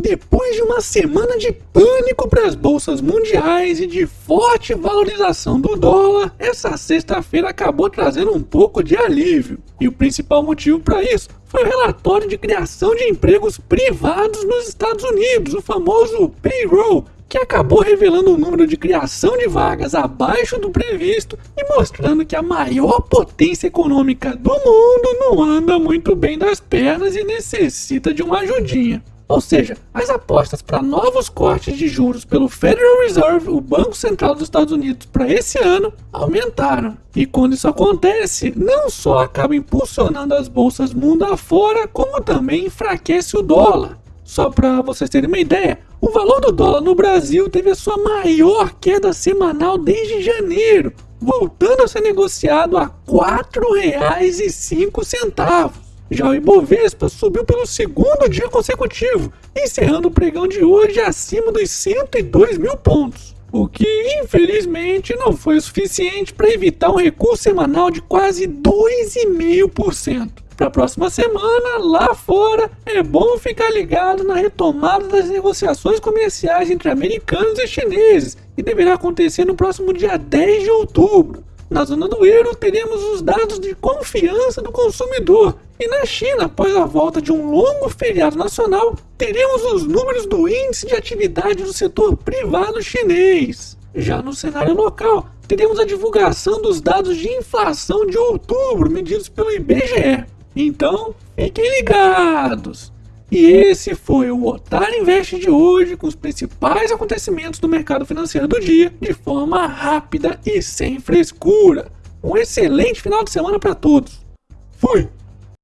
Depois de uma semana de pânico para as bolsas mundiais e de forte valorização do dólar, essa sexta-feira acabou trazendo um pouco de alívio. E o principal motivo para isso foi o relatório de criação de empregos privados nos Estados Unidos, o famoso payroll, que acabou revelando um número de criação de vagas abaixo do previsto e mostrando que a maior potência econômica do mundo não anda muito bem das pernas e necessita de uma ajudinha. Ou seja, as apostas para novos cortes de juros pelo Federal Reserve, o Banco Central dos Estados Unidos, para esse ano aumentaram. E quando isso acontece, não só acaba impulsionando as bolsas mundo afora, como também enfraquece o dólar. Só para vocês terem uma ideia, o valor do dólar no Brasil teve a sua maior queda semanal desde janeiro, voltando a ser negociado a R$ 4,05. Já o Ibovespa subiu pelo segundo dia consecutivo, encerrando o pregão de hoje acima dos 102 mil pontos, o que infelizmente não foi suficiente para evitar um recuo semanal de quase 2,5%. Para a próxima semana, lá fora, é bom ficar ligado na retomada das negociações comerciais entre americanos e chineses, que deverá acontecer no próximo dia 10 de outubro. Na zona do euro, teremos os dados de confiança do consumidor. E na China, após a volta de um longo feriado nacional, teremos os números do índice de atividade do setor privado chinês. Já no cenário local, teremos a divulgação dos dados de inflação de outubro, medidos pelo IBGE. Então, fiquem ligados! E esse foi o Otário Invest de hoje, com os principais acontecimentos do mercado financeiro do dia, de forma rápida e sem frescura. Um excelente final de semana para todos. Fui!